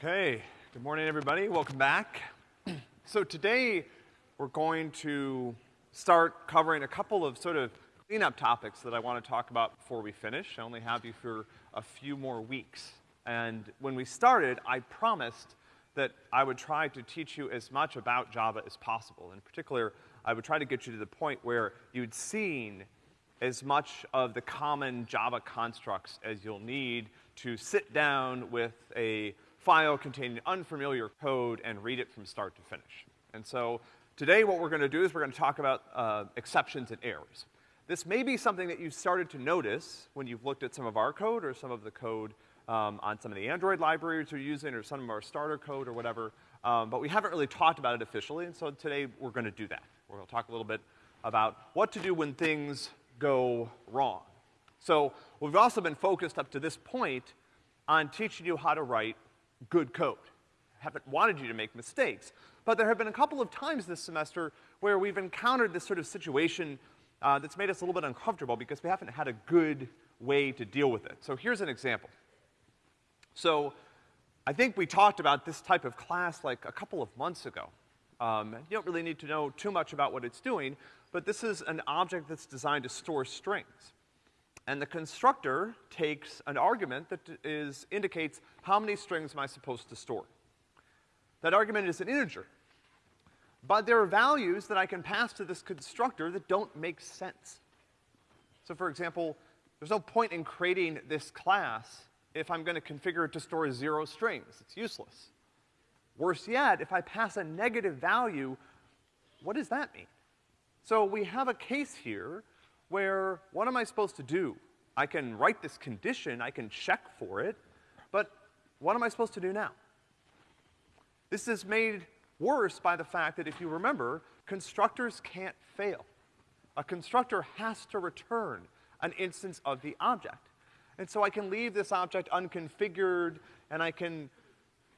Okay, good morning, everybody. Welcome back. so today we're going to start covering a couple of sort of cleanup topics that I want to talk about before we finish. I only have you for a few more weeks. And when we started, I promised that I would try to teach you as much about Java as possible. In particular, I would try to get you to the point where you'd seen as much of the common Java constructs as you'll need to sit down with a file containing unfamiliar code and read it from start to finish. And so today what we're gonna do is we're gonna talk about uh, exceptions and errors. This may be something that you've started to notice when you've looked at some of our code or some of the code um, on some of the Android libraries we're using or some of our starter code or whatever, um, but we haven't really talked about it officially, and so today we're gonna do that. We're gonna talk a little bit about what to do when things go wrong. So we've also been focused up to this point on teaching you how to write good code. Haven't wanted you to make mistakes. But there have been a couple of times this semester where we've encountered this sort of situation uh, that's made us a little bit uncomfortable because we haven't had a good way to deal with it. So here's an example. So I think we talked about this type of class like a couple of months ago. Um, you don't really need to know too much about what it's doing, but this is an object that's designed to store strings. And the constructor takes an argument that is, indicates how many strings am I supposed to store. That argument is an integer. But there are values that I can pass to this constructor that don't make sense. So for example, there's no point in creating this class if I'm gonna configure it to store zero strings. It's useless. Worse yet, if I pass a negative value, what does that mean? So we have a case here where what am I supposed to do? I can write this condition, I can check for it, but what am I supposed to do now? This is made worse by the fact that if you remember, constructors can't fail. A constructor has to return an instance of the object. And so I can leave this object unconfigured and I can,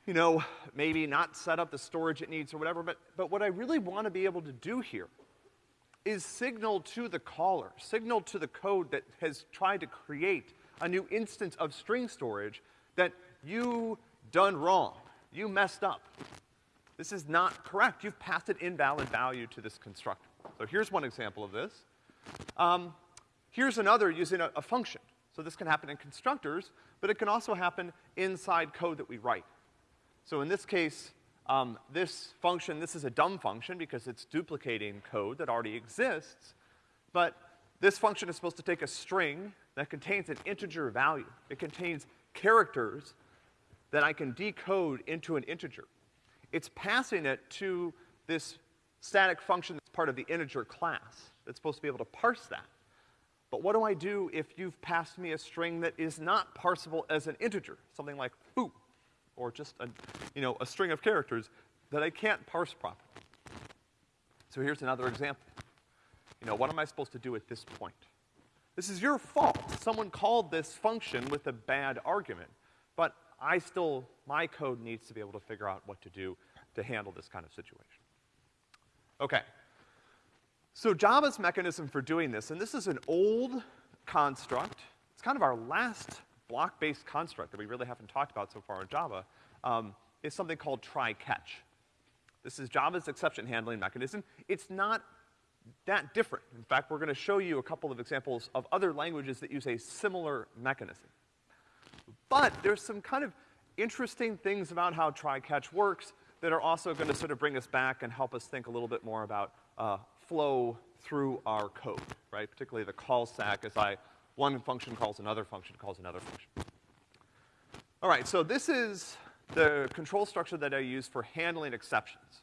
you know, maybe not set up the storage it needs or whatever, but, but what I really want to be able to do here is signal to the caller, signal to the code that has tried to create a new instance of string storage that you done wrong. You messed up. This is not correct. You've passed an invalid value to this constructor. So here's one example of this. Um, here's another using a, a function. So this can happen in constructors, but it can also happen inside code that we write. So in this case, um, this function, this is a dumb function because it's duplicating code that already exists, but this function is supposed to take a string that contains an integer value. It contains characters that I can decode into an integer. It's passing it to this static function that's part of the integer class that's supposed to be able to parse that. But what do I do if you've passed me a string that is not parsable as an integer? Something like foo or just a, you know, a string of characters that I can't parse properly. So here's another example. You know, what am I supposed to do at this point? This is your fault. Someone called this function with a bad argument, but I still, my code needs to be able to figure out what to do to handle this kind of situation. Okay. So Java's mechanism for doing this, and this is an old construct, it's kind of our last block-based construct that we really haven't talked about so far in Java, um, is something called try-catch. This is Java's exception handling mechanism. It's not that different. In fact, we're gonna show you a couple of examples of other languages that use a similar mechanism. But there's some kind of interesting things about how try-catch works that are also gonna sort of bring us back and help us think a little bit more about, uh, flow through our code, right? Particularly the call stack as I one function calls another function calls another function. All right, so this is the control structure that I use for handling exceptions.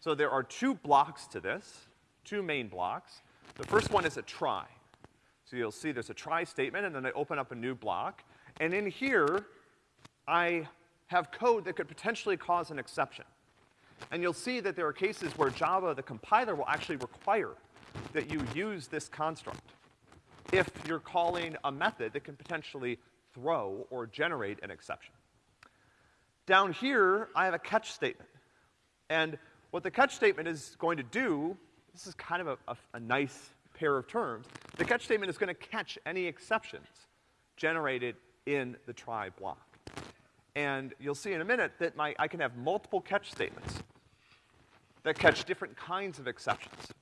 So there are two blocks to this, two main blocks. The first one is a try. So you'll see there's a try statement, and then I open up a new block. And in here, I have code that could potentially cause an exception. And you'll see that there are cases where Java, the compiler, will actually require that you use this construct if you're calling a method that can potentially throw or generate an exception. Down here, I have a catch statement. And what the catch statement is going to do, this is kind of a, a, a nice pair of terms, the catch statement is gonna catch any exceptions generated in the try block. And you'll see in a minute that my, I can have multiple catch statements that catch different kinds of exceptions.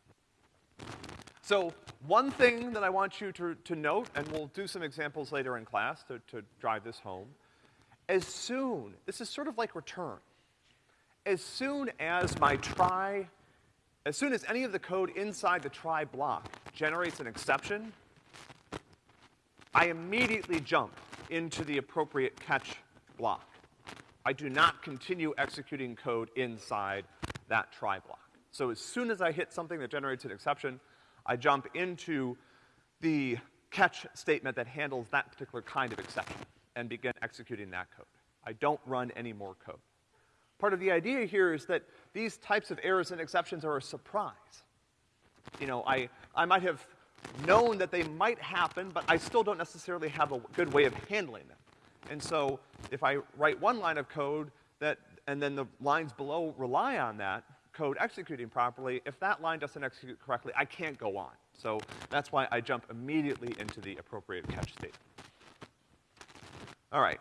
So one thing that I want you to, to note, and we'll do some examples later in class to, to drive this home, as soon, this is sort of like return, as soon as my try, as soon as any of the code inside the try block generates an exception, I immediately jump into the appropriate catch block. I do not continue executing code inside that try block. So as soon as I hit something that generates an exception, I jump into the catch statement that handles that particular kind of exception and begin executing that code. I don't run any more code. Part of the idea here is that these types of errors and exceptions are a surprise. You know, I, I might have known that they might happen, but I still don't necessarily have a good way of handling them. And so if I write one line of code that, and then the lines below rely on that code executing properly, if that line doesn't execute correctly, I can't go on. So that's why I jump immediately into the appropriate catch state. All right.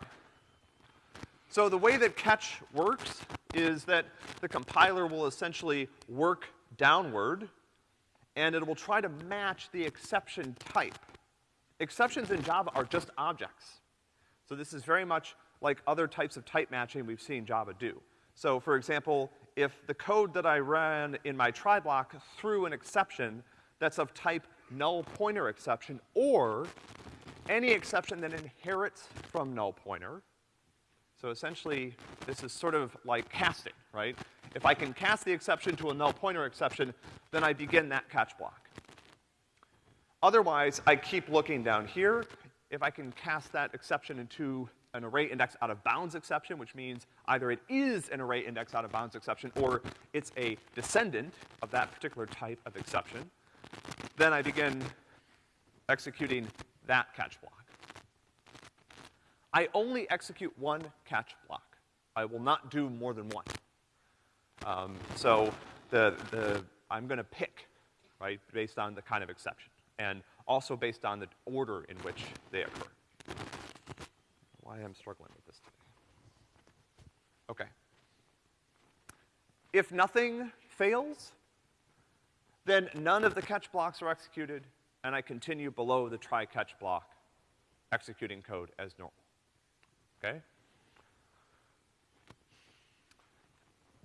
So the way that catch works is that the compiler will essentially work downward and it will try to match the exception type. Exceptions in Java are just objects. So this is very much like other types of type matching we've seen Java do. So for example, if the code that I ran in my try block threw an exception that's of type null pointer exception or any exception that inherits from null pointer, so essentially, this is sort of like casting, right? If I can cast the exception to a null pointer exception, then I begin that catch block. Otherwise, I keep looking down here. If I can cast that exception into an array index out of bounds exception, which means either it is an array index out of bounds exception or it's a descendant of that particular type of exception, then I begin executing that catch block. I only execute one catch block. I will not do more than one. Um, so the, the, I'm gonna pick, right, based on the kind of exception, and also based on the order in which they occur. Why I'm struggling with this today. Okay. If nothing fails, then none of the catch blocks are executed, and I continue below the try catch block, executing code as normal okay?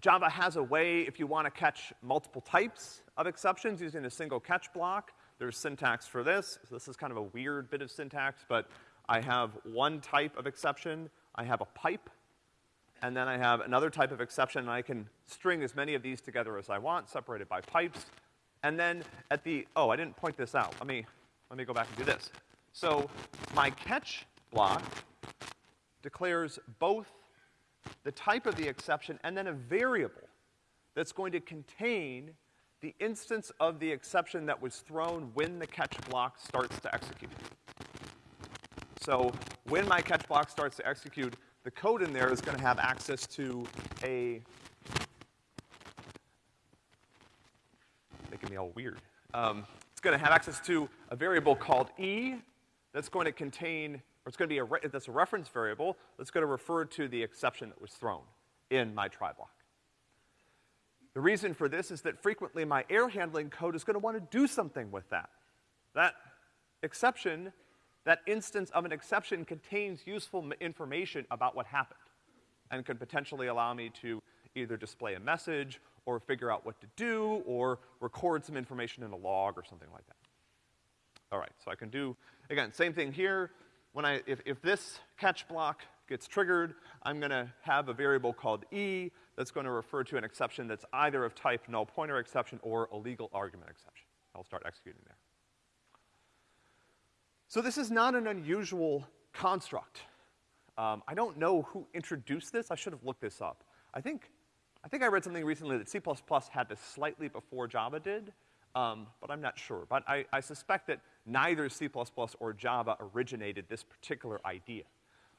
Java has a way, if you want to catch multiple types of exceptions using a single catch block, there's syntax for this. So this is kind of a weird bit of syntax, but I have one type of exception, I have a pipe, and then I have another type of exception, and I can string as many of these together as I want, separated by pipes. And then at the, oh, I didn't point this out. Let me, let me go back and do this. So my catch block declares both the type of the exception and then a variable that's going to contain the instance of the exception that was thrown when the catch block starts to execute. So when my catch block starts to execute, the code in there is gonna have access to a, making me all weird. Um, it's gonna have access to a variable called e that's going to contain or it's gonna be a, that's a reference variable that's gonna refer to the exception that was thrown in my try block. The reason for this is that frequently my error handling code is gonna wanna do something with that. That exception, that instance of an exception contains useful information about what happened and could potentially allow me to either display a message or figure out what to do or record some information in a log or something like that. All right, so I can do, again, same thing here when I, if, if this catch block gets triggered, I'm gonna have a variable called e that's gonna refer to an exception that's either of type null pointer exception or a legal argument exception. I'll start executing there. So this is not an unusual construct. Um, I don't know who introduced this. I should have looked this up. I think, I think I read something recently that C++ had this slightly before Java did, um, but I'm not sure. But I, I suspect that neither C++ or Java originated this particular idea.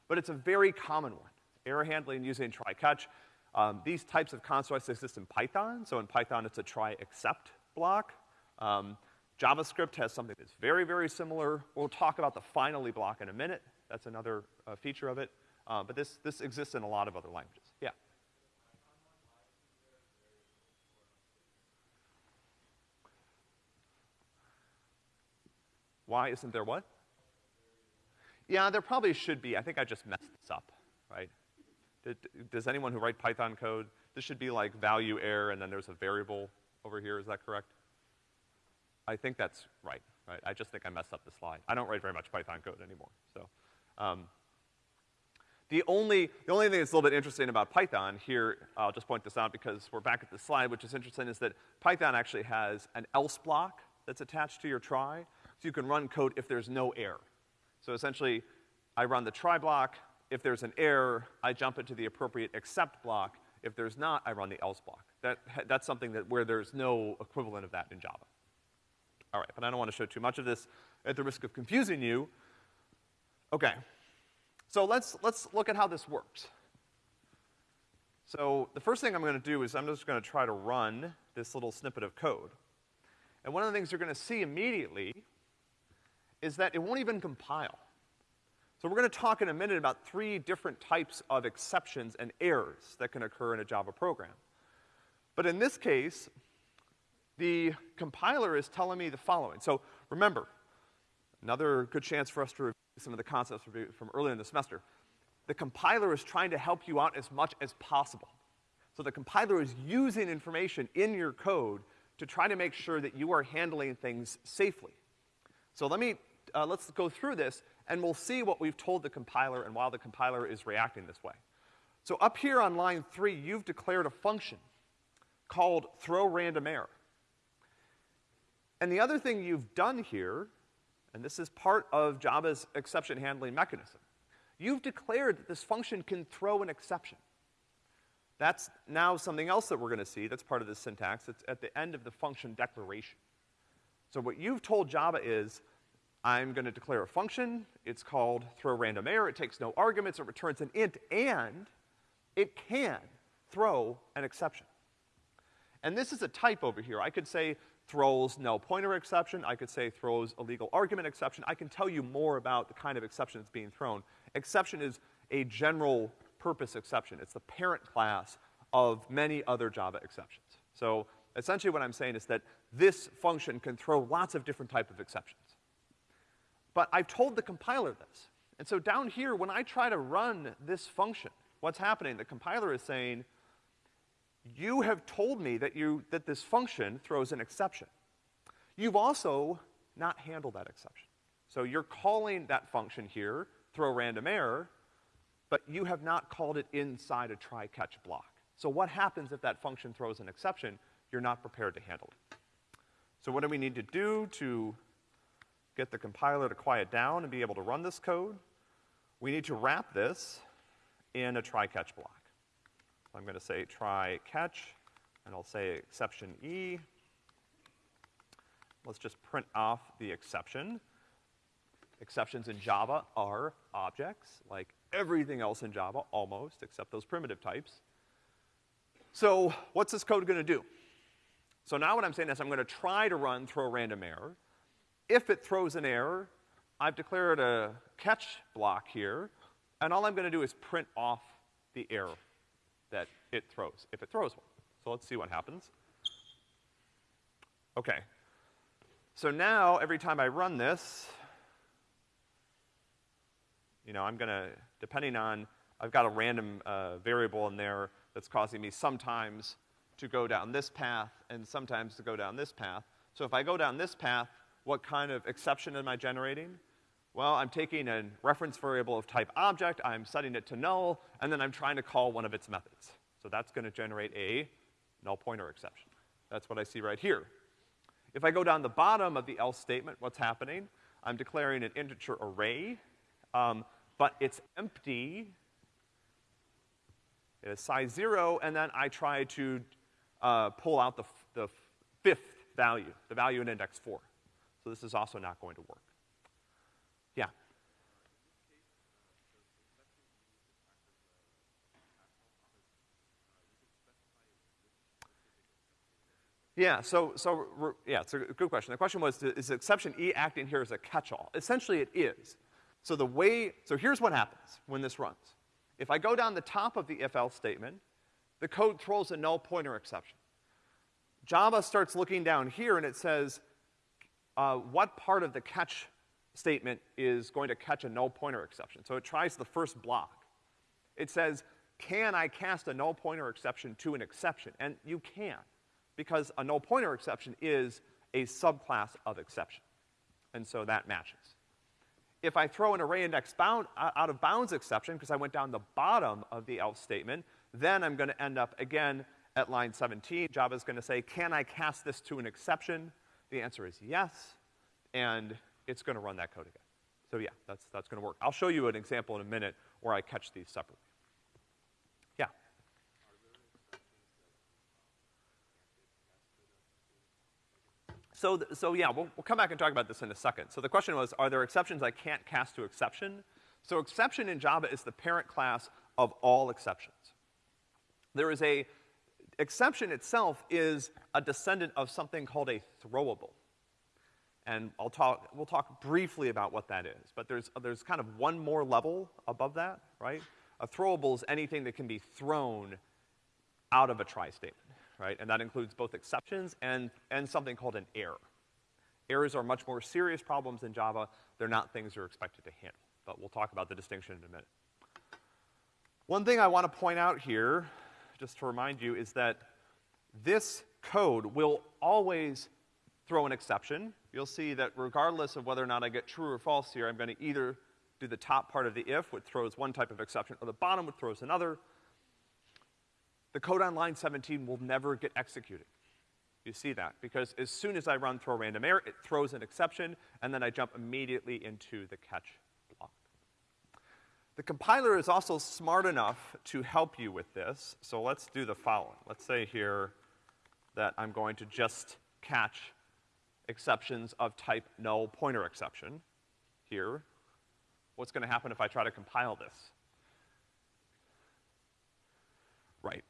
But it's a very common one. Error handling using try-catch. Um, these types of constructs exist in Python. So in Python, it's a try-except block. Um, JavaScript has something that's very, very similar. We'll talk about the finally block in a minute. That's another uh, feature of it. Uh, but this, this exists in a lot of other languages. Yeah. Why isn't there what? Yeah, there probably should be. I think I just messed this up, right? Does anyone who write Python code, this should be like value error and then there's a variable over here, is that correct? I think that's right, right? I just think I messed up the slide. I don't write very much Python code anymore, so. Um, the only, the only thing that's a little bit interesting about Python here, I'll just point this out because we're back at the slide, which is interesting, is that Python actually has an else block that's attached to your try, so you can run code if there's no error. So essentially, I run the try block. If there's an error, I jump into the appropriate except block. If there's not, I run the else block. That, that's something that, where there's no equivalent of that in Java. All right, but I don't want to show too much of this at the risk of confusing you. Okay. So let's, let's look at how this works. So the first thing I'm gonna do is I'm just gonna try to run this little snippet of code. And one of the things you're gonna see immediately is that it won't even compile. So we're gonna talk in a minute about three different types of exceptions and errors that can occur in a Java program. But in this case, the compiler is telling me the following. So remember, another good chance for us to review some of the concepts from earlier in the semester. The compiler is trying to help you out as much as possible. So the compiler is using information in your code to try to make sure that you are handling things safely. So let me uh, let's go through this, and we'll see what we've told the compiler and why the compiler is reacting this way. So up here on line three, you've declared a function called throw random error. And the other thing you've done here, and this is part of Java's exception handling mechanism, you've declared that this function can throw an exception. That's now something else that we're gonna see that's part of the syntax. It's at the end of the function declaration. So what you've told Java is, I'm gonna declare a function, it's called throw random error, it takes no arguments, it returns an int, and it can throw an exception. And this is a type over here. I could say throws null pointer exception, I could say throws illegal argument exception. I can tell you more about the kind of exception that's being thrown. Exception is a general purpose exception. It's the parent class of many other Java exceptions. So essentially what I'm saying is that this function can throw lots of different type of exceptions. But I've told the compiler this. And so down here, when I try to run this function, what's happening? The compiler is saying, you have told me that you, that this function throws an exception. You've also not handled that exception. So you're calling that function here, throw random error, but you have not called it inside a try-catch block. So what happens if that function throws an exception? You're not prepared to handle it. So what do we need to do to get the compiler to quiet down and be able to run this code, we need to wrap this in a try-catch block. I'm gonna say try-catch, and I'll say exception E. Let's just print off the exception. Exceptions in Java are objects, like everything else in Java, almost, except those primitive types. So what's this code gonna do? So now what I'm saying is I'm gonna try to run throw random error, if it throws an error, I've declared a catch block here, and all I'm gonna do is print off the error that it throws, if it throws one. So let's see what happens. Okay. So now, every time I run this, you know, I'm gonna, depending on, I've got a random uh, variable in there that's causing me sometimes to go down this path and sometimes to go down this path. So if I go down this path, what kind of exception am I generating? Well, I'm taking a reference variable of type object, I'm setting it to null, and then I'm trying to call one of its methods. So that's gonna generate a null pointer exception. That's what I see right here. If I go down the bottom of the else statement, what's happening? I'm declaring an integer array, um, but it's empty. It is size zero, and then I try to uh, pull out the, the fifth value, the value in index four. So this is also not going to work. Yeah. Yeah, so, so, yeah, it's a good question. The question was, is exception E acting here as a catch-all? Essentially it is. So the way, so here's what happens when this runs. If I go down the top of the if-else statement, the code throws a null pointer exception. Java starts looking down here and it says, uh, what part of the catch statement is going to catch a null pointer exception? So it tries the first block. It says, can I cast a null pointer exception to an exception? And you can, because a null pointer exception is a subclass of exception. And so that matches. If I throw an array index bound, uh, out of bounds exception, because I went down the bottom of the else statement, then I'm gonna end up again at line 17. Java's gonna say, can I cast this to an exception? The answer is yes, and it's gonna run that code again. So yeah, that's, that's gonna work. I'll show you an example in a minute where I catch these separately. Yeah? So, so yeah, we'll, we'll come back and talk about this in a second. So the question was, are there exceptions I can't cast to exception? So exception in Java is the parent class of all exceptions. There is a, exception itself is a descendant of something called a throwable. And I'll talk, we'll talk briefly about what that is. But there's, there's kind of one more level above that, right? A throwable is anything that can be thrown out of a try statement, right? And that includes both exceptions and, and something called an error. Errors are much more serious problems in Java. They're not things you're expected to handle. But we'll talk about the distinction in a minute. One thing I want to point out here, just to remind you, is that this code will always throw an exception. You'll see that regardless of whether or not I get true or false here, I'm gonna either do the top part of the if, which throws one type of exception, or the bottom, which throws another. The code on line 17 will never get executed. You see that, because as soon as I run throw random error, it throws an exception, and then I jump immediately into the catch block. The compiler is also smart enough to help you with this, so let's do the following. Let's say here that I'm going to just catch exceptions of type null pointer exception here. What's gonna happen if I try to compile this? Right.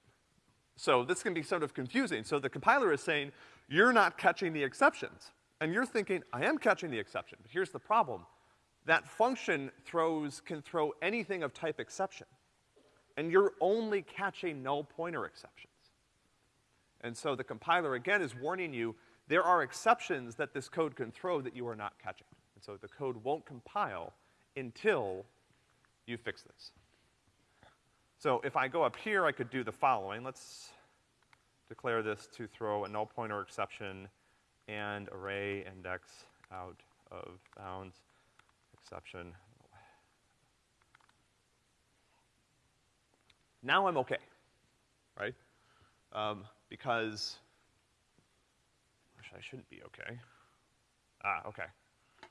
So this can be sort of confusing. So the compiler is saying, you're not catching the exceptions. And you're thinking, I am catching the exception. But here's the problem. That function throws, can throw anything of type exception. And you're only catching null pointer exceptions. And so the compiler again is warning you, there are exceptions that this code can throw that you are not catching. And so the code won't compile until you fix this. So if I go up here, I could do the following. Let's declare this to throw a null pointer exception and array index out of bounds exception. Now I'm okay, right? Um, because I shouldn't be okay. Ah, okay. I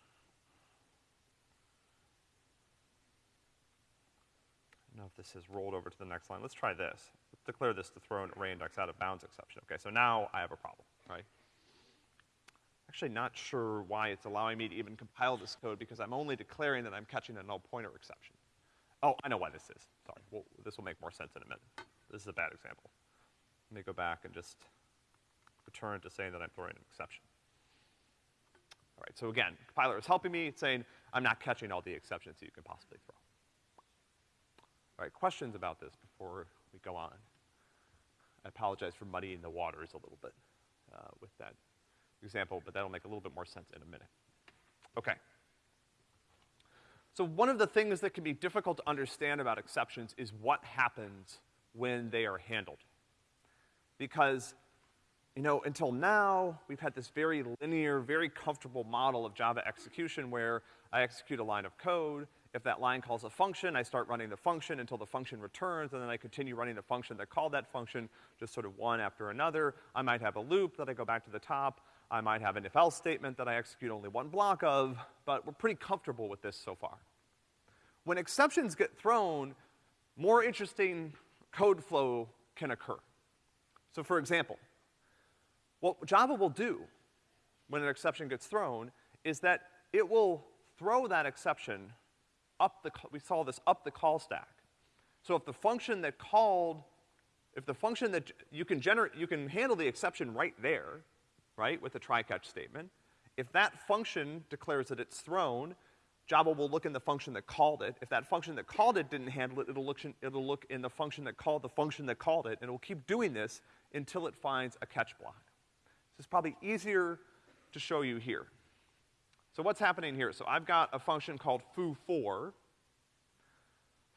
don't know if this has rolled over to the next line. Let's try this. Let's declare this to throw an array index out of bounds exception. Okay, so now I have a problem, right? Actually not sure why it's allowing me to even compile this code because I'm only declaring that I'm catching a null pointer exception. Oh, I know why this is. Sorry. Well, this will make more sense in a minute. This is a bad example. Let me go back and just return to saying that I'm throwing an exception. All right, so again, compiler is helping me, it's saying I'm not catching all the exceptions that you can possibly throw. Right, questions about this before we go on? I apologize for muddying the waters a little bit uh, with that example, but that'll make a little bit more sense in a minute. Okay. So one of the things that can be difficult to understand about exceptions is what happens when they are handled. Because you know, until now, we've had this very linear, very comfortable model of Java execution where I execute a line of code. If that line calls a function, I start running the function until the function returns, and then I continue running the function that called that function, just sort of one after another. I might have a loop that I go back to the top. I might have an if-else statement that I execute only one block of, but we're pretty comfortable with this so far. When exceptions get thrown, more interesting code flow can occur. So for example, what Java will do when an exception gets thrown is that it will throw that exception up the, we saw this up the call stack. So if the function that called, if the function that you can generate, you can handle the exception right there, right, with the try catch statement. If that function declares that it's thrown, Java will look in the function that called it. If that function that called it didn't handle it, it'll look, in, it'll look in the function that called the function that called it, and it will keep doing this until it finds a catch block. This is probably easier to show you here. So what's happening here? So I've got a function called foo4.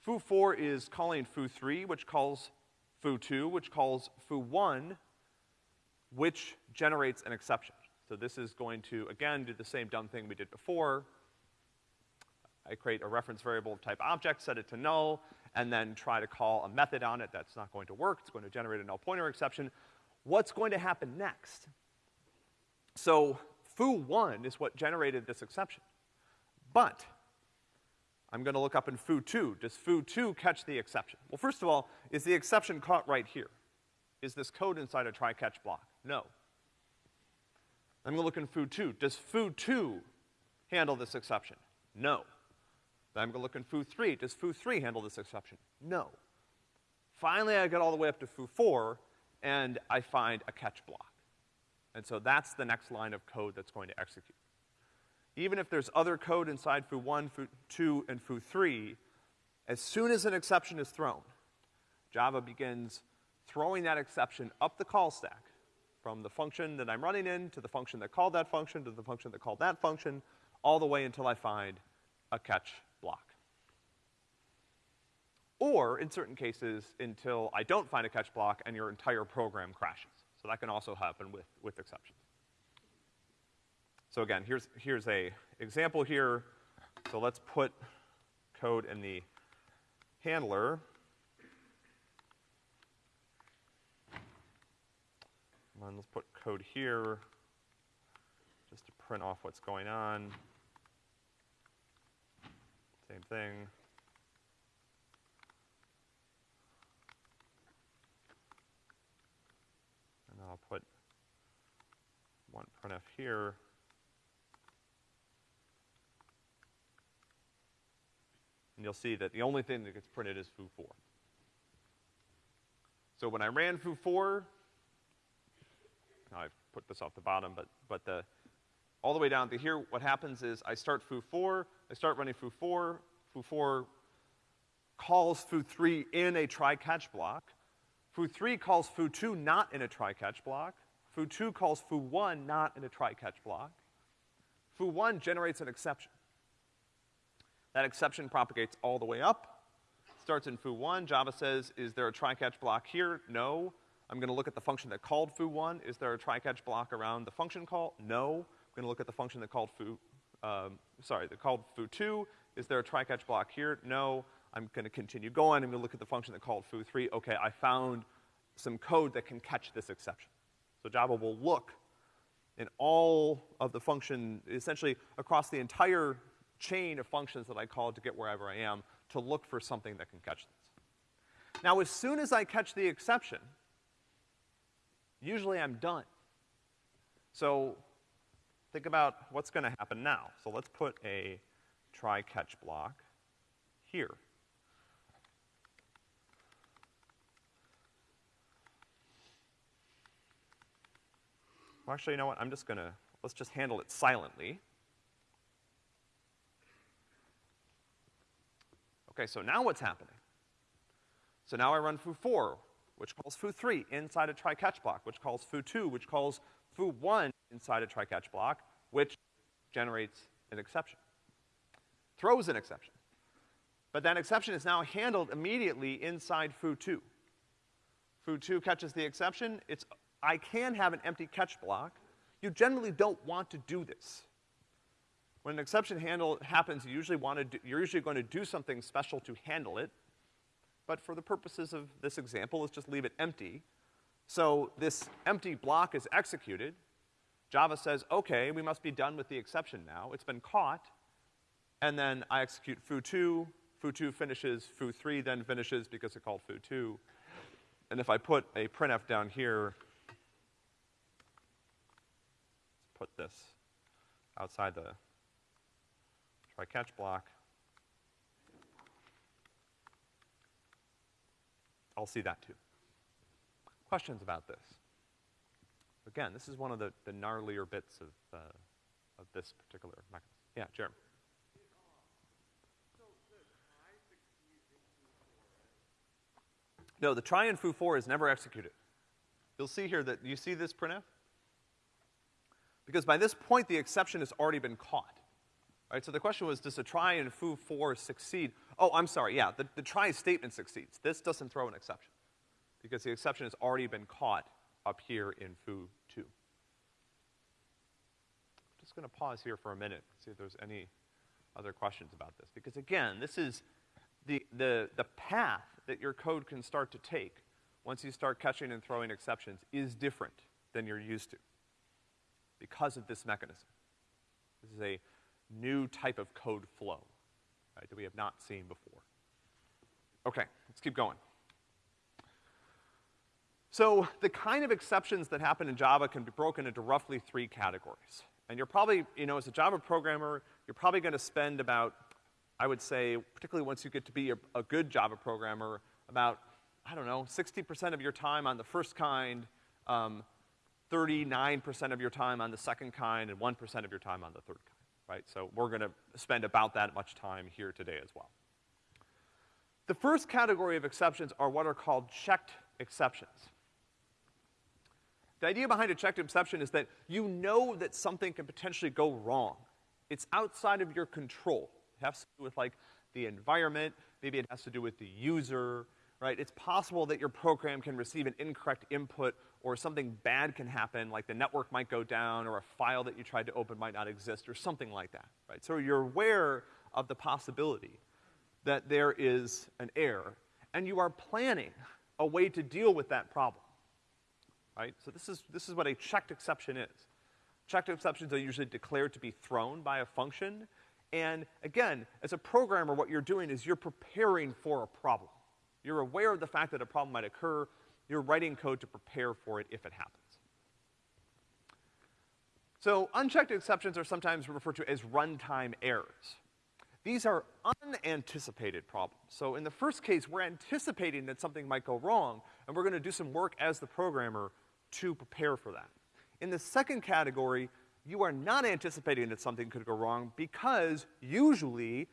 Foo4 is calling foo3, which calls foo2, which calls foo1, which generates an exception. So this is going to, again, do the same dumb thing we did before. I create a reference variable of type object, set it to null, and then try to call a method on it. That's not going to work. It's going to generate a null pointer exception. What's going to happen next? So foo1 is what generated this exception. But I'm gonna look up in foo2. Does foo2 catch the exception? Well, first of all, is the exception caught right here? Is this code inside a try-catch block? No. I'm gonna look in foo2. Does foo2 handle this exception? No. Then I'm gonna look in foo3. Does foo3 handle this exception? No. Finally, I get all the way up to foo4, and I find a catch block. And so that's the next line of code that's going to execute. Even if there's other code inside foo1, foo2, and foo3, as soon as an exception is thrown, Java begins throwing that exception up the call stack from the function that I'm running in to the function that called that function to the function that called that function, all the way until I find a catch block. Or, in certain cases, until I don't find a catch block and your entire program crashes. So that can also happen with, with exceptions. So again, here's, here's a example here. So let's put code in the handler. And let's put code here just to print off what's going on. Same thing. I'll put here. And you'll see that the only thing that gets printed is foo4. So when I ran foo4, I've put this off the bottom, but, but the, all the way down to here, what happens is I start foo4, I start running foo4, foo4 calls foo3 in a try-catch block, Foo3 calls Foo2 not in a try-catch block. Foo2 calls Foo1 not in a try-catch block. Foo1 generates an exception. That exception propagates all the way up, starts in Foo1. Java says, is there a try-catch block here? No. I'm gonna look at the function that called Foo1. Is there a try-catch block around the function call? No. I'm gonna look at the function that called Foo, um, sorry, that called Foo2. Is there a try-catch block here? No. I'm gonna continue going, I'm gonna look at the function that called foo3. Okay, I found some code that can catch this exception. So Java will look in all of the function, essentially across the entire chain of functions that I called to get wherever I am, to look for something that can catch this. Now, as soon as I catch the exception, usually I'm done. So think about what's gonna happen now. So let's put a try-catch block here. Well, actually, you know what? I'm just gonna, let's just handle it silently. Okay, so now what's happening? So now I run foo4, which calls foo3 inside a try-catch block, which calls foo2, which calls foo1 inside a try-catch block, which generates an exception. Throws an exception. But that exception is now handled immediately inside foo2. Foo2 catches the exception, it's I can have an empty catch block. You generally don't want to do this. When an exception handle happens, you usually want to do, you're usually going to do something special to handle it. But for the purposes of this example, let's just leave it empty. So this empty block is executed. Java says, okay, we must be done with the exception now. It's been caught. And then I execute foo2, foo2 finishes, foo3 then finishes because it called foo2. And if I put a printf down here, put this outside the try catch block. I'll see that too. Questions about this? Again, this is one of the, the gnarlier bits of, uh, of this particular mechanism. Yeah, Jeremy. No, the try in foo4 is never executed. You'll see here that, you see this printf? Because by this point, the exception has already been caught. Right, so the question was, does the try in foo4 succeed? Oh, I'm sorry, yeah, the, the try statement succeeds. This doesn't throw an exception. Because the exception has already been caught up here in foo2. Just gonna pause here for a minute, see if there's any other questions about this. Because again, this is the, the, the path that your code can start to take once you start catching and throwing exceptions is different than you're used to because of this mechanism. This is a new type of code flow, right, that we have not seen before. Okay, let's keep going. So the kind of exceptions that happen in Java can be broken into roughly three categories. And you're probably, you know, as a Java programmer, you're probably gonna spend about, I would say, particularly once you get to be a, a good Java programmer, about, I don't know, 60% of your time on the first kind, um, 39% of your time on the second kind, and 1% of your time on the third kind right? So we're gonna spend about that much time here today as well. The first category of exceptions are what are called checked exceptions. The idea behind a checked exception is that you know that something can potentially go wrong. It's outside of your control. It has to do with like the environment, maybe it has to do with the user, right? It's possible that your program can receive an incorrect input or something bad can happen, like the network might go down, or a file that you tried to open might not exist, or something like that, right? So you're aware of the possibility that there is an error, and you are planning a way to deal with that problem, right? So this is, this is what a checked exception is. Checked exceptions are usually declared to be thrown by a function, and again, as a programmer, what you're doing is you're preparing for a problem. You're aware of the fact that a problem might occur, you're writing code to prepare for it if it happens. So unchecked exceptions are sometimes referred to as runtime errors. These are unanticipated problems. So in the first case, we're anticipating that something might go wrong, and we're gonna do some work as the programmer to prepare for that. In the second category, you are not anticipating that something could go wrong because usually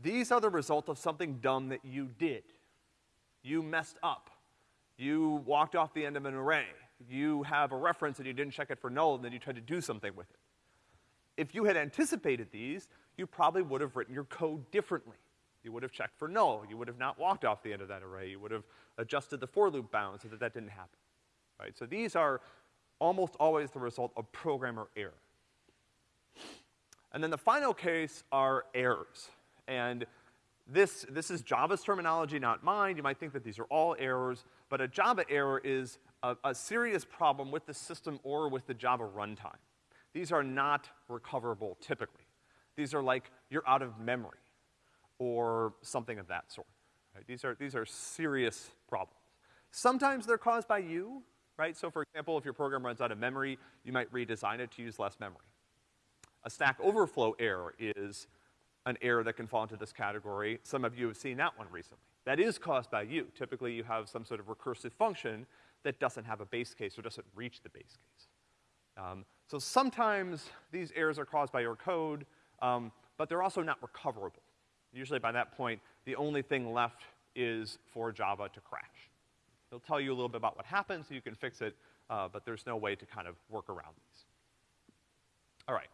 these are the result of something dumb that you did. You messed up. You walked off the end of an array. You have a reference and you didn't check it for null and then you tried to do something with it. If you had anticipated these, you probably would have written your code differently. You would have checked for null. You would have not walked off the end of that array. You would have adjusted the for loop bound so that that didn't happen. Right? So these are almost always the result of programmer error. And then the final case are errors. And this, this is Java's terminology, not mine. You might think that these are all errors, but a Java error is a, a serious problem with the system or with the Java runtime. These are not recoverable typically. These are like you're out of memory or something of that sort. Right? These are, these are serious problems. Sometimes they're caused by you, right? So for example, if your program runs out of memory, you might redesign it to use less memory. A Stack Overflow error is an error that can fall into this category. Some of you have seen that one recently. That is caused by you. Typically, you have some sort of recursive function that doesn't have a base case or doesn't reach the base case. Um, so sometimes these errors are caused by your code, um, but they're also not recoverable. Usually by that point, the only thing left is for Java to crash. It'll tell you a little bit about what happened so you can fix it, uh, but there's no way to kind of work around these. All right.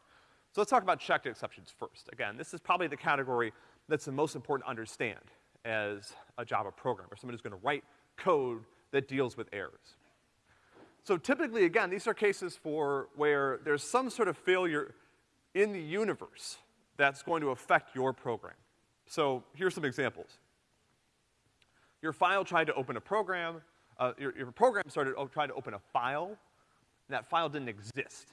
So let's talk about checked exceptions first. Again, this is probably the category that's the most important to understand as a Java programmer, someone who's gonna write code that deals with errors. So typically, again, these are cases for where there's some sort of failure in the universe that's going to affect your program. So here's some examples. Your file tried to open a program, uh, your, your program started trying to open a file, and that file didn't exist.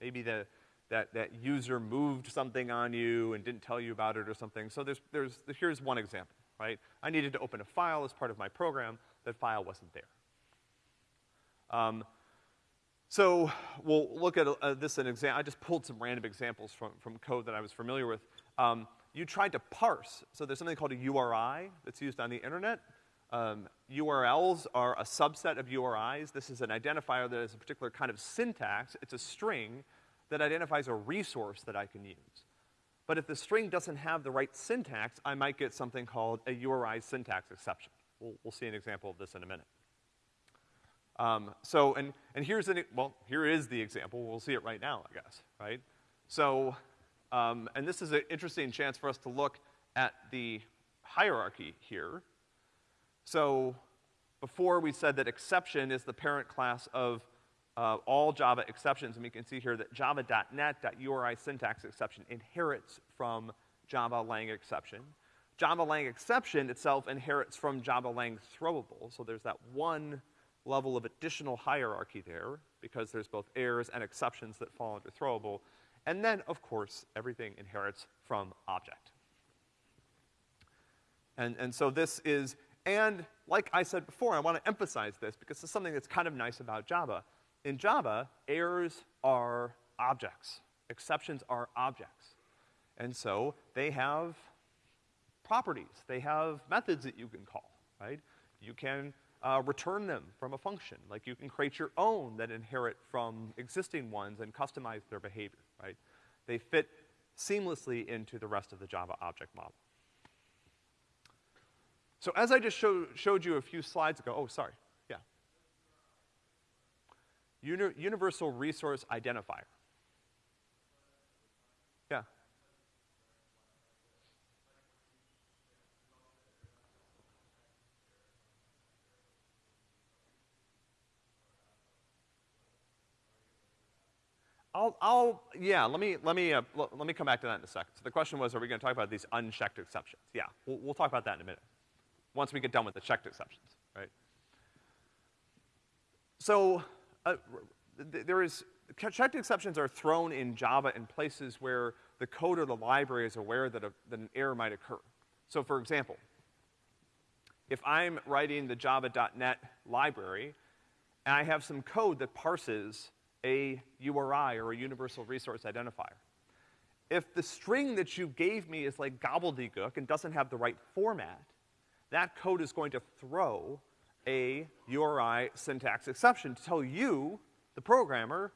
Maybe the, that, that user moved something on you and didn't tell you about it or something. So there's, there's, here's one example right? I needed to open a file as part of my program. That file wasn't there. Um, so we'll look at uh, this an example. I just pulled some random examples from, from code that I was familiar with. Um, you tried to parse. So there's something called a URI that's used on the internet. Um, URLs are a subset of URIs. This is an identifier that has a particular kind of syntax. It's a string that identifies a resource that I can use. But if the string doesn't have the right syntax, I might get something called a URI syntax exception. We'll, we'll see an example of this in a minute. Um, so, and, and here's an, well, here is the example. We'll see it right now, I guess, right? So, um, and this is an interesting chance for us to look at the hierarchy here. So, before we said that exception is the parent class of uh, all Java exceptions, and we can see here that java.net.uri syntax exception inherits from Java lang exception. Java lang exception itself inherits from Java lang throwable, so there's that one level of additional hierarchy there, because there's both errors and exceptions that fall under throwable. And then, of course, everything inherits from object. And, and so this is, and like I said before, I want to emphasize this because it's something that's kind of nice about Java. In Java, errors are objects. Exceptions are objects. And so they have properties. They have methods that you can call, right? You can uh, return them from a function. Like you can create your own that inherit from existing ones and customize their behavior, right? They fit seamlessly into the rest of the Java object model. So as I just show, showed you a few slides ago, oh, sorry. Uni universal resource identifier. Yeah. I'll, I'll, yeah, let me, let me, uh, let me come back to that in a second. So the question was, are we gonna talk about these unchecked exceptions? Yeah, we'll, we'll talk about that in a minute. Once we get done with the checked exceptions, right? So, uh, there is, checked exceptions are thrown in Java in places where the code or the library is aware that, a, that an error might occur. So for example, if I'm writing the java.net library, and I have some code that parses a URI or a universal resource identifier. If the string that you gave me is like gobbledygook and doesn't have the right format, that code is going to throw a URI syntax exception to tell you, the programmer,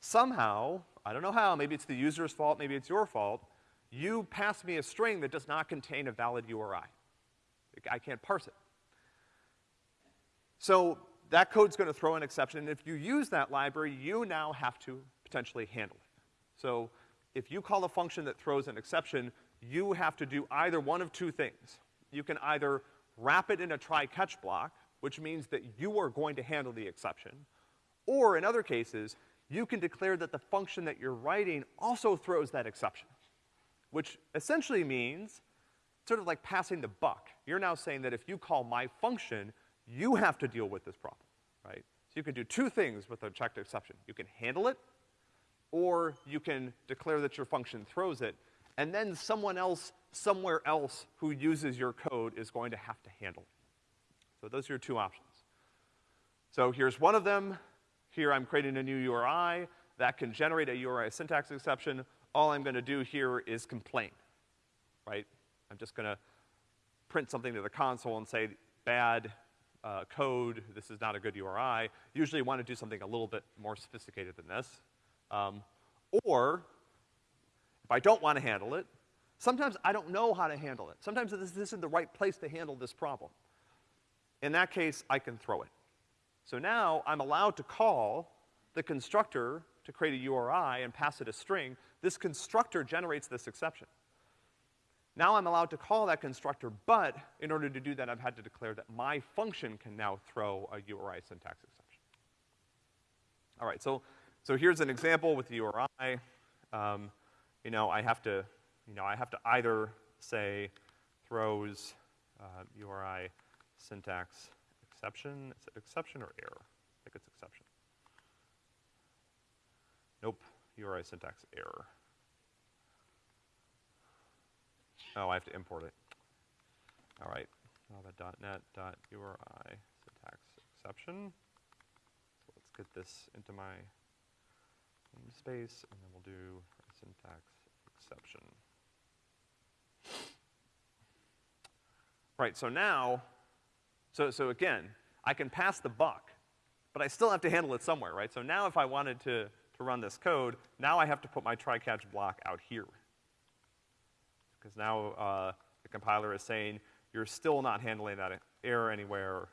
somehow, I don't know how, maybe it's the user's fault, maybe it's your fault, you pass me a string that does not contain a valid URI. I can't parse it. So that code's gonna throw an exception, and if you use that library, you now have to potentially handle it. So if you call a function that throws an exception, you have to do either one of two things. You can either wrap it in a try-catch block, which means that you are going to handle the exception, or in other cases, you can declare that the function that you're writing also throws that exception, which essentially means sort of like passing the buck. You're now saying that if you call my function, you have to deal with this problem, right? So you can do two things with a checked exception. You can handle it, or you can declare that your function throws it, and then someone else, somewhere else who uses your code is going to have to handle it. So those are your two options. So here's one of them. Here I'm creating a new URI that can generate a URI syntax exception. All I'm gonna do here is complain, right? I'm just gonna print something to the console and say, bad uh, code, this is not a good URI. Usually you want to do something a little bit more sophisticated than this. Um, or, if I don't want to handle it, sometimes I don't know how to handle it. Sometimes this isn't the right place to handle this problem. In that case, I can throw it. So now I'm allowed to call the constructor to create a URI and pass it a string. This constructor generates this exception. Now I'm allowed to call that constructor, but in order to do that, I've had to declare that my function can now throw a URI syntax exception. All right, so, so here's an example with the URI. Um, you know, I have to, you know, I have to either say throws uh, URI syntax exception. Is it exception or error? I think it's exception. Nope, URI syntax error. Oh, I have to import it. All right, java.net.uri syntax exception. So let's get this into my space, and then we'll do syntax exception. Right, so now, so, so again, I can pass the buck, but I still have to handle it somewhere, right? So now if I wanted to, to run this code, now I have to put my try-catch block out here because now uh, the compiler is saying you're still not handling that error anywhere.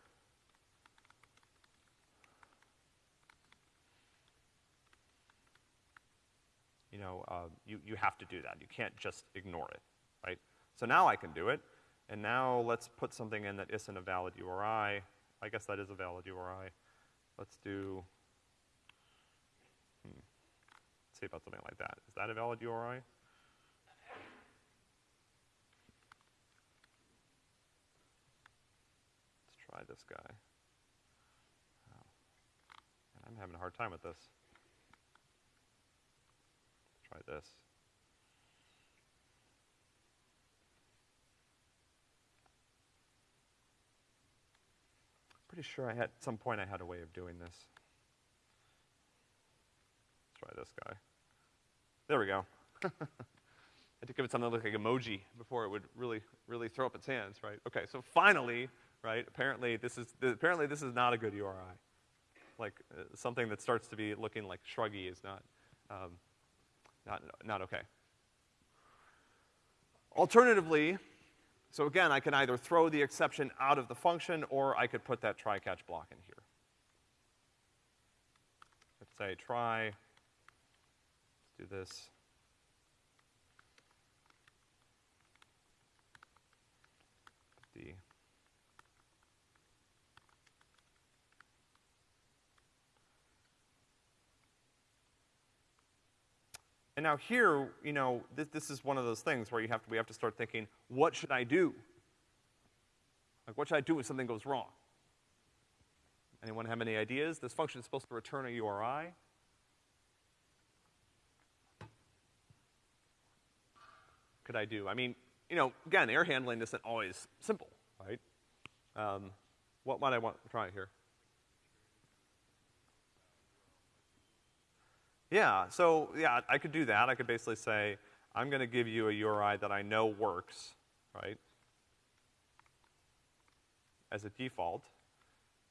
You know, uh, you, you have to do that. You can't just ignore it, right? So now I can do it, and now let's put something in that isn't a valid URI. I guess that is a valid URI. Let's do, hmm, let's see about something like that. Is that a valid URI? Let's try this guy. Oh. I'm having a hard time with this. Try this. Pretty sure I had, at some point I had a way of doing this. Let's try this guy. There we go. I had to give it something that looked like emoji before it would really, really throw up its hands, right? Okay, so finally, right, apparently this is, apparently this is not a good URI. Like, uh, something that starts to be looking like shruggy is not, um, not, not okay. Alternatively, so again, I can either throw the exception out of the function or I could put that try catch block in here. Let's say try, let's do this. D. And now here, you know, this, this is one of those things where you have to, we have to start thinking, what should I do? Like, what should I do if something goes wrong? Anyone have any ideas? This function is supposed to return a URI. Could I do? I mean, you know, again, error handling isn't always simple, right? Um, what might I want to try here? Yeah, so yeah, I could do that. I could basically say, I'm gonna give you a URI that I know works, right? As a default.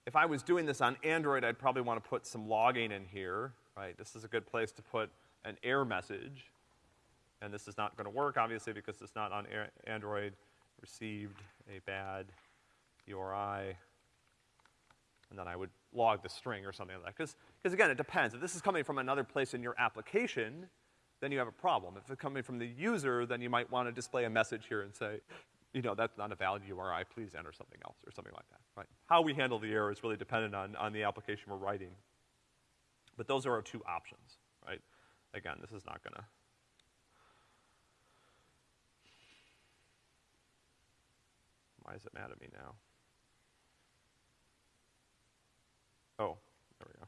If I was doing this on Android, I'd probably want to put some logging in here, right? This is a good place to put an error message. And this is not gonna work, obviously, because it's not on Android. Received a bad URI. And then I would log the string or something like that. Because, because again, it depends. If this is coming from another place in your application, then you have a problem. If it's coming from the user, then you might want to display a message here and say, you know, that's not a valid URI, please enter something else, or something like that, right? How we handle the error is really dependent on, on the application we're writing. But those are our two options, right? Again, this is not gonna, why is it mad at me now? Oh, there we go.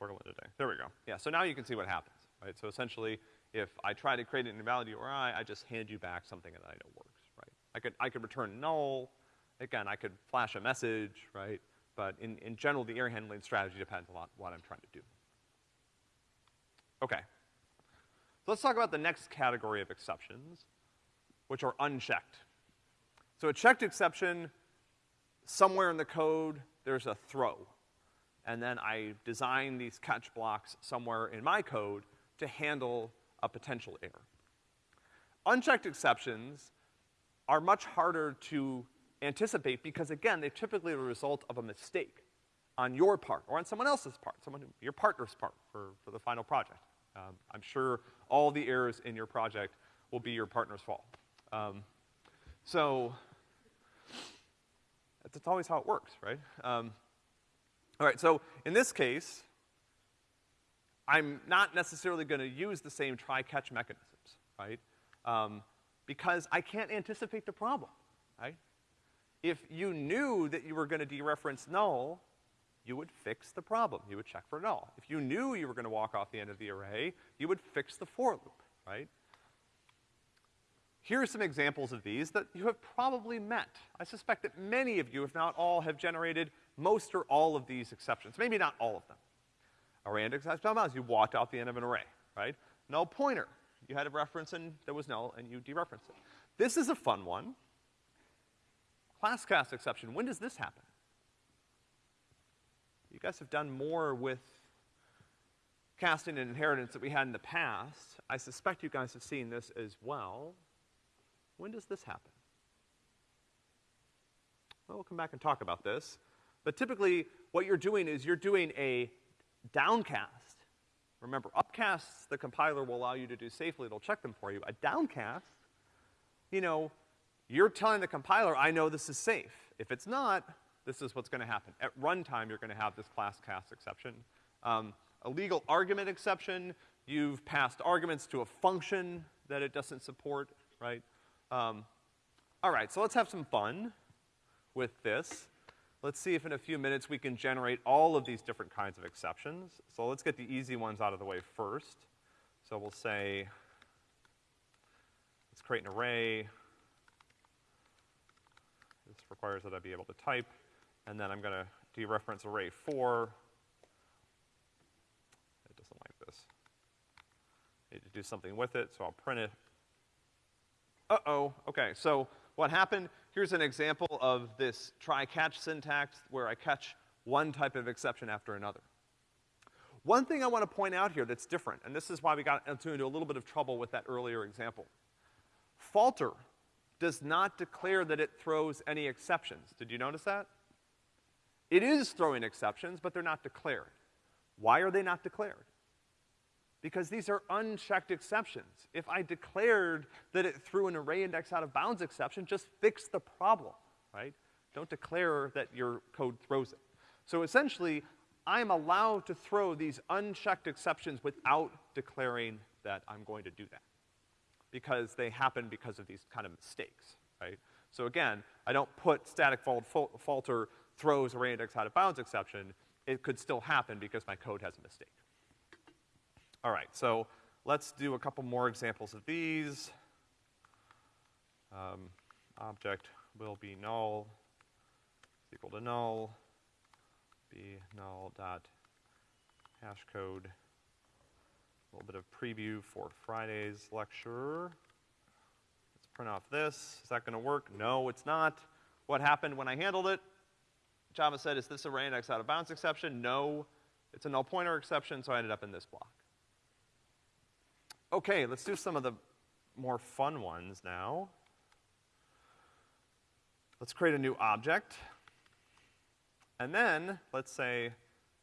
Struggling today. There we go. Yeah, so now you can see what happens, right? So essentially, if I try to create an invalid URI, I just hand you back something that I know works, right? I could, I could return null. Again, I could flash a message, right? But in, in general, the error handling strategy depends a lot on what I'm trying to do. Okay. So let's talk about the next category of exceptions, which are unchecked. So a checked exception somewhere in the code, there's a throw. And then I design these catch blocks somewhere in my code to handle a potential error. Unchecked exceptions are much harder to anticipate because again, they're typically the result of a mistake on your part or on someone else's part, someone, your partner's part for, for the final project. Um, I'm sure all the errors in your project will be your partner's fault. Um, so, that's, always how it works, right? Um, all right, so in this case, I'm not necessarily gonna use the same try-catch mechanisms, right? Um, because I can't anticipate the problem, right? If you knew that you were gonna dereference null, you would fix the problem. You would check for null. If you knew you were gonna walk off the end of the array, you would fix the for loop, right? Here are some examples of these that you have probably met. I suspect that many of you, if not all, have generated most or all of these exceptions. Maybe not all of them. Array index as you walked out the end of an array, right? Null pointer. You had a reference and there was null and you dereferenced it. This is a fun one. Class cast exception. When does this happen? You guys have done more with casting and inheritance that we had in the past. I suspect you guys have seen this as well. When does this happen? Well, we'll come back and talk about this. But typically, what you're doing is you're doing a downcast. Remember, upcasts the compiler will allow you to do safely, it'll check them for you. A downcast, you know, you're telling the compiler, I know this is safe. If it's not, this is what's gonna happen. At runtime, you're gonna have this class cast exception. Um, illegal argument exception, you've passed arguments to a function that it doesn't support, right? Um, all right, so let's have some fun with this. Let's see if in a few minutes we can generate all of these different kinds of exceptions. So let's get the easy ones out of the way first. So we'll say, let's create an array. This requires that I be able to type. And then I'm gonna dereference array four. It doesn't like this. I need to do something with it, so I'll print it. Uh-oh, okay, so what happened, here's an example of this try-catch syntax where I catch one type of exception after another. One thing I want to point out here that's different, and this is why we got into a little bit of trouble with that earlier example. Falter does not declare that it throws any exceptions. Did you notice that? It is throwing exceptions, but they're not declared. Why are they not declared? Because these are unchecked exceptions. If I declared that it threw an array index out of bounds exception, just fix the problem, right? Don't declare that your code throws it. So essentially, I'm allowed to throw these unchecked exceptions without declaring that I'm going to do that. Because they happen because of these kind of mistakes, right? So again, I don't put static fault, fault falter throws array index out of bounds exception. It could still happen because my code has a mistake. All right, so let's do a couple more examples of these. Um, object will be null is equal to null, be null dot hash code. A little bit of preview for Friday's lecture. Let's print off this. Is that gonna work? No, it's not. What happened when I handled it? Java said, is this array index out of bounds exception? No. It's a null pointer exception, so I ended up in this block. Okay, let's do some of the more fun ones now. Let's create a new object. And then, let's say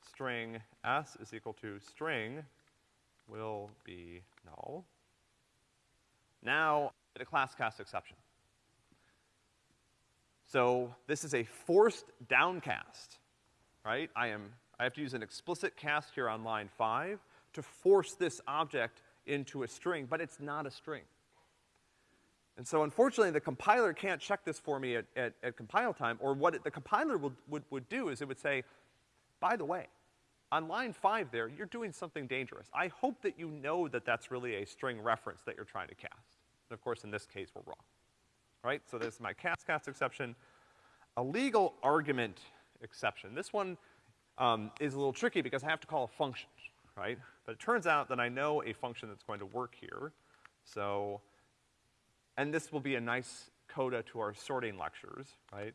string s is equal to string will be null. Now, a class cast exception. So this is a forced downcast, right? I am, I have to use an explicit cast here on line five to force this object into a string, but it's not a string. And so unfortunately, the compiler can't check this for me at, at, at compile time, or what it, the compiler would, would, would do is it would say, by the way, on line five there, you're doing something dangerous. I hope that you know that that's really a string reference that you're trying to cast. And of course, in this case, we're wrong. Right? So this is my cast cast exception. A legal argument exception. This one um, is a little tricky because I have to call a function right? But it turns out that I know a function that's going to work here. So, and this will be a nice coda to our sorting lectures, right?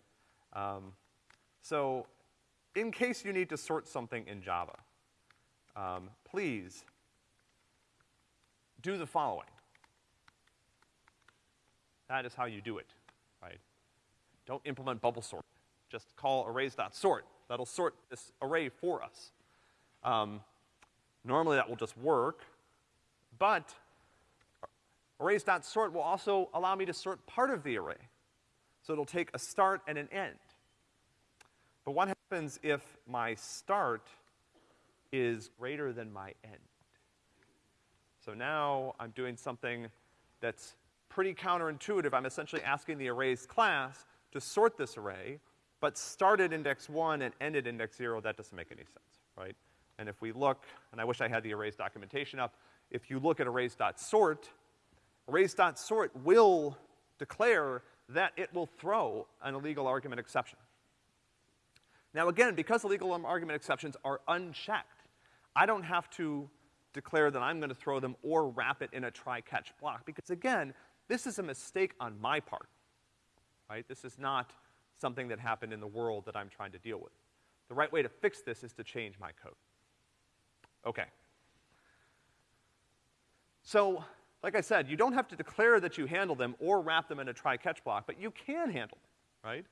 Um, so, in case you need to sort something in Java, um, please do the following. That is how you do it, right? Don't implement bubble sort. Just call arrays.sort. That'll sort this array for us. Um, Normally that will just work, but arrays.sort will also allow me to sort part of the array. So it'll take a start and an end. But what happens if my start is greater than my end? So now I'm doing something that's pretty counterintuitive. I'm essentially asking the arrays class to sort this array, but start at index one and end at index zero, that doesn't make any sense, right? And if we look, and I wish I had the arrays documentation up, if you look at arrays.sort, arrays.sort will declare that it will throw an illegal argument exception. Now again, because illegal argument exceptions are unchecked, I don't have to declare that I'm gonna throw them or wrap it in a try-catch block, because again, this is a mistake on my part, right? This is not something that happened in the world that I'm trying to deal with. The right way to fix this is to change my code. Okay. So like I said, you don't have to declare that you handle them or wrap them in a try-catch block, but you can handle them, right?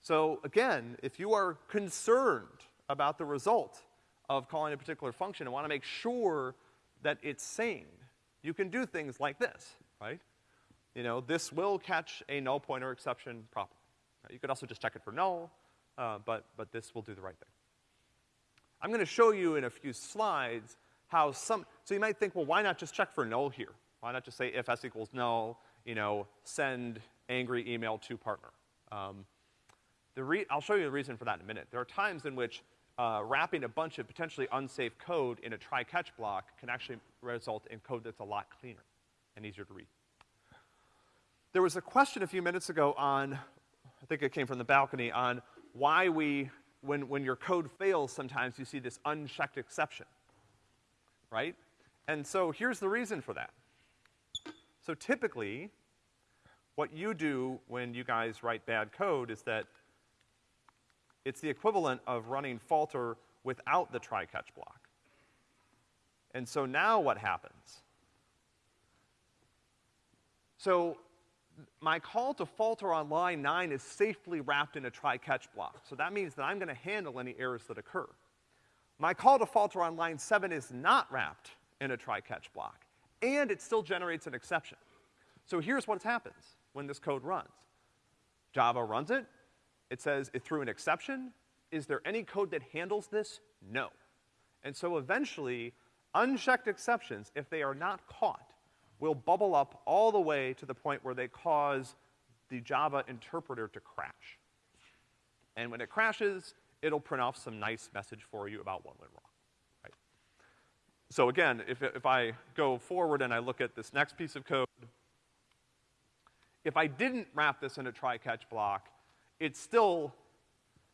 So again, if you are concerned about the result of calling a particular function and wanna make sure that it's sane, you can do things like this, right? You know, this will catch a null pointer exception properly. You could also just check it for null, uh, but, but this will do the right thing. I'm gonna show you in a few slides how some, so you might think, well, why not just check for null here? Why not just say if s equals null, you know, send angry email to partner? Um, the re- I'll show you the reason for that in a minute. There are times in which uh, wrapping a bunch of potentially unsafe code in a try-catch block can actually result in code that's a lot cleaner and easier to read. There was a question a few minutes ago on, I think it came from the balcony, on why we, when, when your code fails, sometimes you see this unchecked exception, right? And so here's the reason for that. So typically, what you do when you guys write bad code is that it's the equivalent of running falter without the try-catch block. And so now what happens? So my call to falter on line 9 is safely wrapped in a try-catch block. So that means that I'm gonna handle any errors that occur. My call to falter on line 7 is not wrapped in a try-catch block, and it still generates an exception. So here's what happens when this code runs. Java runs it, it says it threw an exception. Is there any code that handles this? No. And so eventually, unchecked exceptions, if they are not caught, will bubble up all the way to the point where they cause the Java interpreter to crash. And when it crashes, it'll print off some nice message for you about what went wrong, right? So again, if, if I go forward and I look at this next piece of code, if I didn't wrap this in a try-catch block, it's still,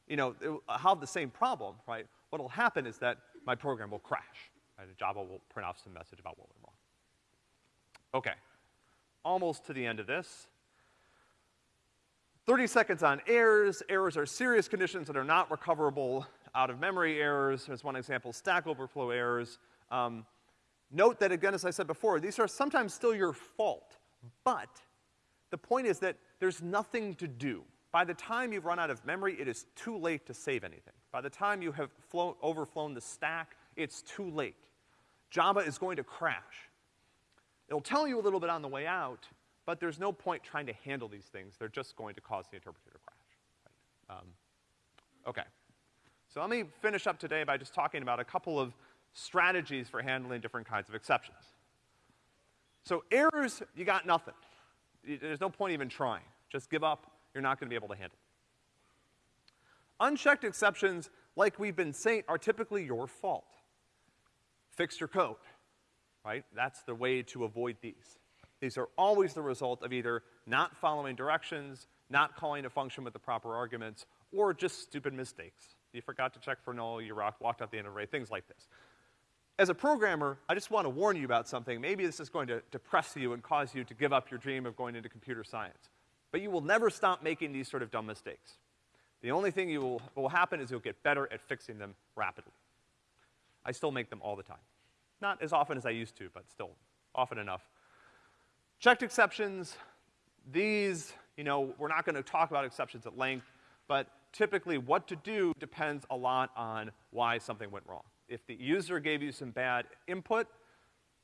you know, it will have the same problem, right? What'll happen is that my program will crash, right? Java will print off some message about what went wrong. Okay, almost to the end of this. 30 seconds on errors. Errors are serious conditions that are not recoverable out of memory errors. There's one example, stack overflow errors. Um, note that again, as I said before, these are sometimes still your fault, but the point is that there's nothing to do. By the time you've run out of memory, it is too late to save anything. By the time you have flown, overflown the stack, it's too late. Java is going to crash. It'll tell you a little bit on the way out, but there's no point trying to handle these things. They're just going to cause the interpreter to crash. Right? Um, okay. So let me finish up today by just talking about a couple of strategies for handling different kinds of exceptions. So errors, you got nothing. There's no point even trying. Just give up. You're not gonna be able to handle. Unchecked exceptions, like we've been saying, are typically your fault. Fix your code right? That's the way to avoid these. These are always the result of either not following directions, not calling a function with the proper arguments, or just stupid mistakes. You forgot to check for null, you walked out the end of array, things like this. As a programmer, I just want to warn you about something. Maybe this is going to depress you and cause you to give up your dream of going into computer science. But you will never stop making these sort of dumb mistakes. The only thing you will, will happen is you'll get better at fixing them rapidly. I still make them all the time. Not as often as I used to, but still often enough. Checked exceptions, these, you know, we're not gonna talk about exceptions at length, but typically what to do depends a lot on why something went wrong. If the user gave you some bad input,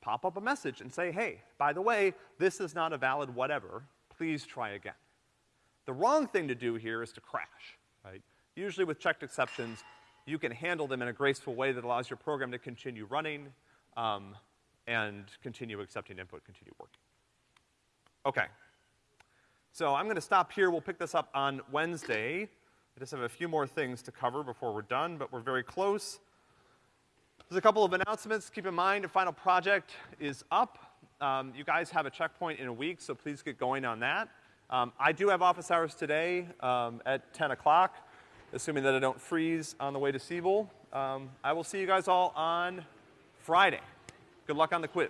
pop up a message and say, hey, by the way, this is not a valid whatever, please try again. The wrong thing to do here is to crash, right? Usually with checked exceptions, you can handle them in a graceful way that allows your program to continue running, um, and continue accepting input, continue working. Okay. So I'm gonna stop here. We'll pick this up on Wednesday. I just have a few more things to cover before we're done, but we're very close. There's a couple of announcements. Keep in mind, your final project is up. Um, you guys have a checkpoint in a week, so please get going on that. Um, I do have office hours today um, at 10 o'clock, assuming that I don't freeze on the way to Siebel. Um, I will see you guys all on Friday. Good luck on the quiz.